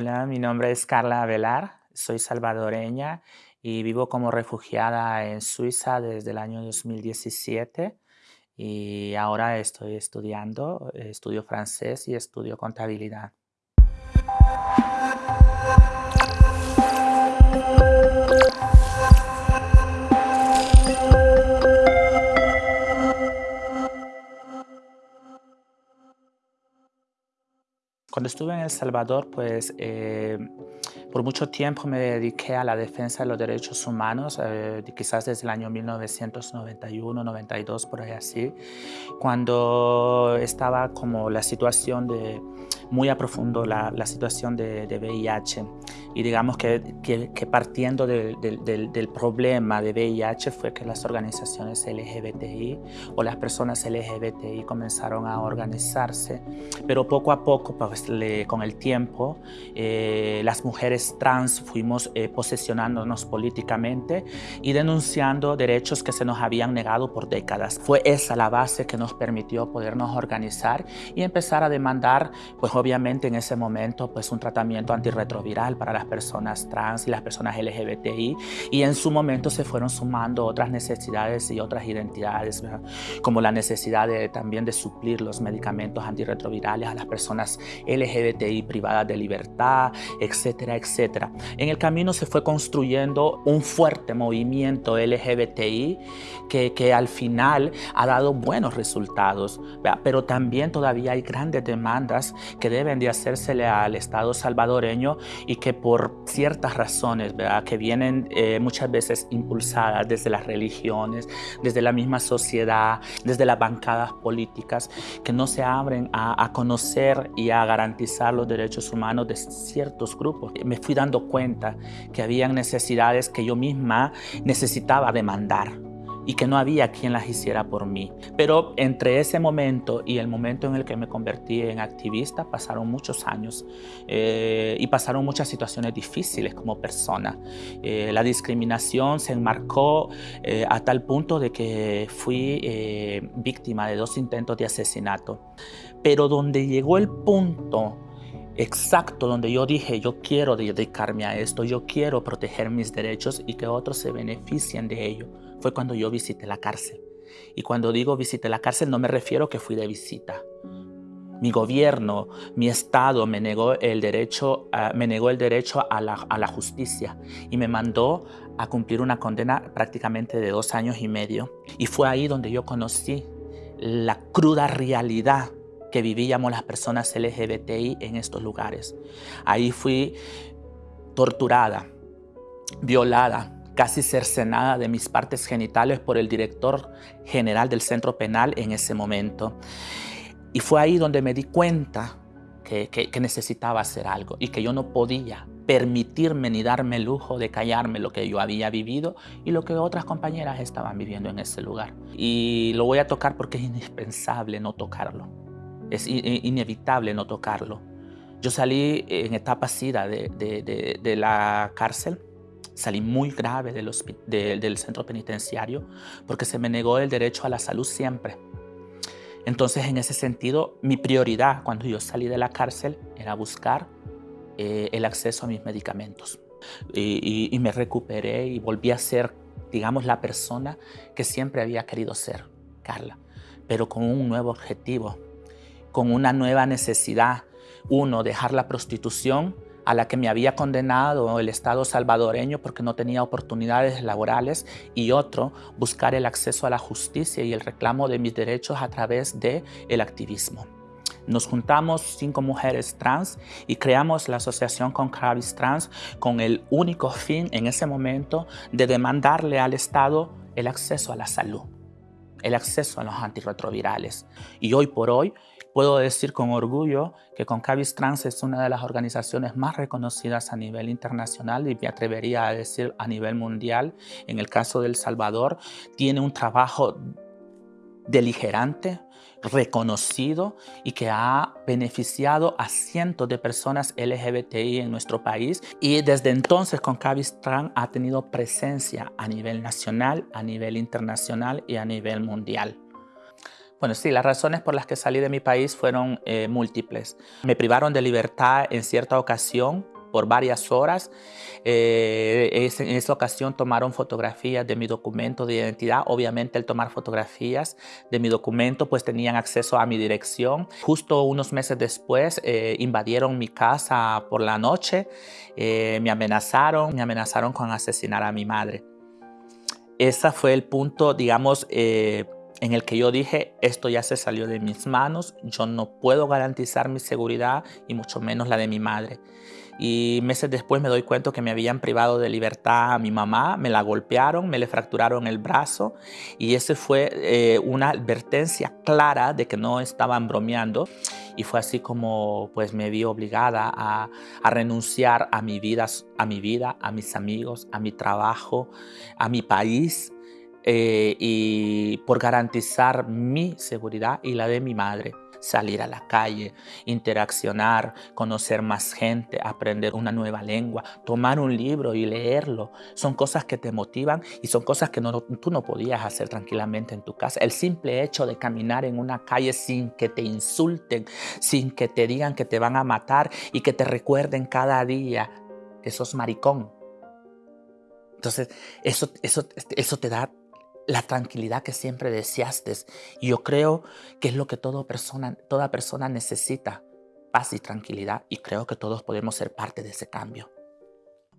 Hola, mi nombre es Carla Velar, soy salvadoreña y vivo como refugiada en Suiza desde el año 2017 y ahora estoy estudiando, estudio francés y estudio contabilidad. Cuando estuve en El Salvador, pues eh, por mucho tiempo me dediqué a la defensa de los derechos humanos, eh, quizás desde el año 1991, 92, por ahí así, cuando estaba como la situación de muy a profundo la, la situación de, de, VIH y digamos que, que, que partiendo de, de, del problema de VIH fue que las organizaciones LGBTI o las personas LGBTI comenzaron a organizarse, pero poco a poco, pues, le, con el tiempo, eh, las mujeres trans fuimos eh, posesionándonos políticamente y denunciando derechos que se nos habían negado por décadas. Fue esa la base que nos permitió podernos organizar y empezar a demandar pues obviamente en ese momento pues un tratamiento antirretroviral para las personas trans y las personas LGBTI y en su momento se fueron sumando otras necesidades y otras identidades como la necesidad de, también de suplir los medicamentos antirretrovirales a las personas LGBTI privadas de libertad, etcétera, etcétera. En el camino se fue construyendo un fuerte movimiento LGBTI que, que al final ha dado buenos resultados, pero también todavía hay grandes demandas que deben de hacérsele al Estado salvadoreño y que por ciertas razones, ¿verdad? que vienen eh, muchas veces impulsadas desde las religiones, desde la misma sociedad, desde las bancadas políticas, que no se abren a, a conocer y a garantizar los derechos humanos de ciertos grupos. Me fui dando cuenta que había necesidades que yo misma necesitaba demandar y que no había quien las hiciera por mí. Pero entre ese momento y el momento en el que me convertí en activista pasaron muchos años eh, y pasaron muchas situaciones difíciles como persona. Eh, la discriminación se enmarcó eh, a tal punto de que fui víctima de dos intentos de asesinato. Pero donde llegó el punto exacto donde yo dije, yo quiero dedicarme a esto, yo quiero proteger mis derechos y que otros se beneficien de ello fue cuando yo visité la cárcel. Y cuando digo visité la cárcel no me refiero que fui de visita. Mi gobierno, mi Estado me negó el derecho, me negó el derecho a la, a la justicia y me mandó a cumplir una condena prácticamente de dos años y medio. Y fue ahí donde yo conocí la cruda realidad que vivíamos las personas LGBTI en estos lugares. Ahí fui torturada, violada, casi cercenada de mis partes genitales por el director general del centro penal en ese momento. Y fue ahí donde me di cuenta que, que, necesitaba hacer algo y que yo no podía permitirme ni darme el lujo de callarme lo que yo había vivido y lo que otras compañeras estaban viviendo en ese lugar. Y lo voy a tocar porque es indispensable no tocarlo. Es inevitable no tocarlo. Yo salí en etapa SIDA de, de la cárcel Salí muy grave del, de, del centro penitenciario porque se me negó el derecho a la salud siempre. Entonces, en ese sentido, mi prioridad cuando yo salí de la cárcel era buscar eh, el acceso a mis medicamentos. Y, y me recuperé y volví a ser, digamos, la persona que siempre había querido ser, Carla, pero con un nuevo objetivo, con una nueva necesidad. Uno, dejar la prostitución a la que me había condenado el Estado salvadoreño porque no tenía oportunidades laborales y otro, buscar el acceso a la justicia y el reclamo de mis derechos a través del el activismo. Nos juntamos cinco mujeres trans y creamos la asociación con Cannabis Trans con el único fin en ese momento de demandarle al Estado el acceso a la salud, el acceso a los antirretrovirales. Y hoy por hoy Puedo decir con orgullo que Concabis Trans es una de las organizaciones más reconocidas a nivel internacional y me atrevería a decir a nivel mundial. En el caso de Salvador, tiene un trabajo deligerante, reconocido y que ha beneficiado a cientos de personas LGBTI en nuestro país y desde entonces Concabis Trans ha tenido presencia a nivel nacional, a nivel internacional y a nivel mundial. Bueno, sí, las razones por las que salí de mi país fueron eh, múltiples. Me privaron de libertad en cierta ocasión por varias horas. Eh, en esa ocasión tomaron fotografías de mi documento de identidad. Obviamente, el tomar fotografías de mi documento, pues tenían acceso a mi dirección. Justo unos meses después, eh, invadieron mi casa por la noche, eh, me amenazaron, me amenazaron con asesinar a mi madre. Ese fue el punto, digamos, en el que yo dije, esto ya se salió de mis manos, yo no puedo garantizar mi seguridad y mucho menos la de mi madre y meses después me doy cuenta que me habían privado de libertad a mi mamá, me la golpearon, me le fracturaron el brazo y ese fue eh, una advertencia clara de que no estaban bromeando y fue así como pues me vi obligada a, renunciar a mi, vida, a mi vida, a mis amigos, a mi trabajo, a mi país eh, y por garantizar mi seguridad y la de mi madre salir a la calle, interaccionar, conocer más gente, aprender una nueva lengua, tomar un libro y leerlo. Son cosas que te motivan y son cosas que tú no podías hacer tranquilamente en tu casa. El simple hecho de caminar en una calle sin que te insulten, sin que te digan que te van a matar y que te recuerden cada día que sos maricón. Entonces, eso, eso, eso te da la tranquilidad que siempre deseaste. Yo creo que es lo que toda persona, toda persona necesita, paz y tranquilidad. Y creo que todos podemos ser parte de ese cambio.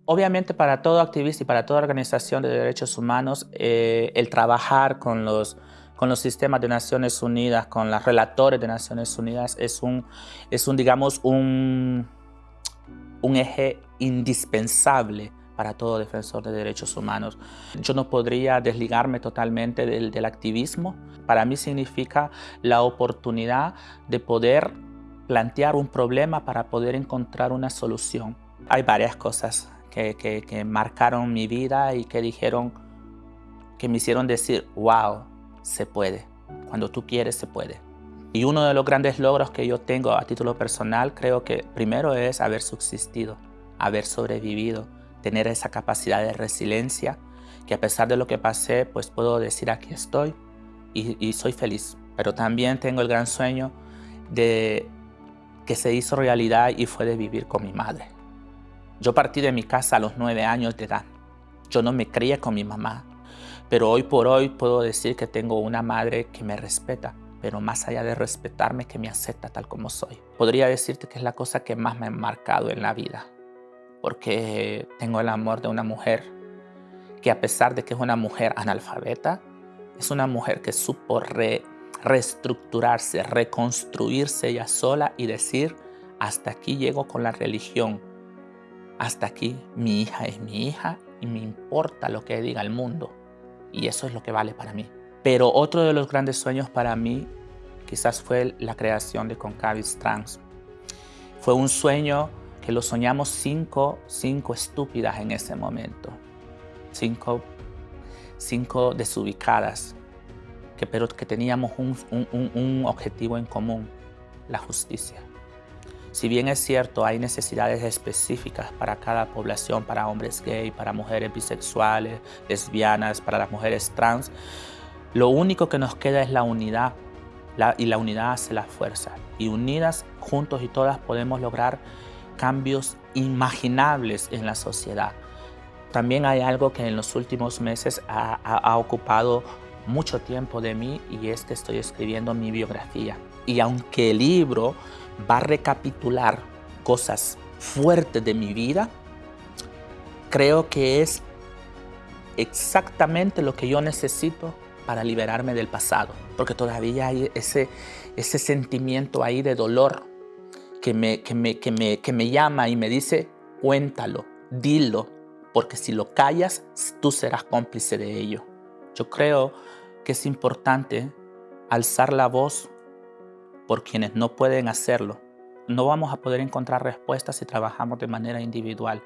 Obviamente para todo activista y para toda organización de derechos humanos, eh, el trabajar con los, con los sistemas de Naciones Unidas, con los relatores de Naciones Unidas, es un, es un digamos, un, un eje indispensable para todo defensor de derechos humanos. Yo no podría desligarme totalmente del, del activismo. Para mí significa la oportunidad de poder plantear un problema para poder encontrar una solución. Hay varias cosas que, que, marcaron mi vida y que dijeron, que me hicieron decir, wow, se puede. Cuando tú quieres, se puede. Y uno de los grandes logros que yo tengo a título personal, creo que primero es haber subsistido, haber sobrevivido, tener esa capacidad de resiliencia, que a pesar de lo que pasé, pues puedo decir aquí estoy y, soy feliz. Pero también tengo el gran sueño de que se hizo realidad y fue de vivir con mi madre. Yo partí de mi casa a los nueve años de edad. Yo no me crié con mi mamá, pero hoy por hoy puedo decir que tengo una madre que me respeta, pero más allá de respetarme, que me acepta tal como soy. Podría decirte que es la cosa que más me ha marcado en la vida porque tengo el amor de una mujer que a pesar de que es una mujer analfabeta, es una mujer que supo reestructurarse, reconstruirse ella sola y decir, hasta aquí llego con la religión, hasta aquí mi hija es mi hija y me importa lo que diga el mundo. Y eso es lo que vale para mí. Pero otro de los grandes sueños para mí quizás fue la creación de Concavis Trans. Fue un sueño lo soñamos cinco, cinco estúpidas en ese momento, cinco, cinco desubicadas, que, pero que teníamos un, un objetivo en común, la justicia. Si bien es cierto, hay necesidades específicas para cada población, para hombres gay, para mujeres bisexuales, lesbianas, para las mujeres trans, lo único que nos queda es la unidad la, y la unidad hace la fuerza. Y unidas, juntos y todas podemos lograr cambios imaginables en la sociedad. También hay algo que en los últimos meses ha, ocupado mucho tiempo de mí y es que estoy escribiendo mi biografía. Y aunque el libro va a recapitular cosas fuertes de mi vida, creo que es exactamente lo que yo necesito para liberarme del pasado, porque todavía hay ese, ese sentimiento ahí de dolor que me, que me, que me, que me llama y me dice, cuéntalo, dilo, porque si lo callas, tú serás cómplice de ello. Yo creo que es importante alzar la voz por quienes no pueden hacerlo. No vamos a poder encontrar respuestas si trabajamos de manera individual.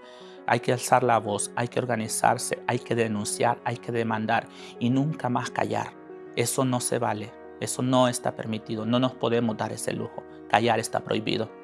Hay que alzar la voz, hay que organizarse, hay que denunciar, hay que demandar y nunca más callar. Eso no se vale, eso no está permitido, no nos podemos dar ese lujo. Callar está prohibido.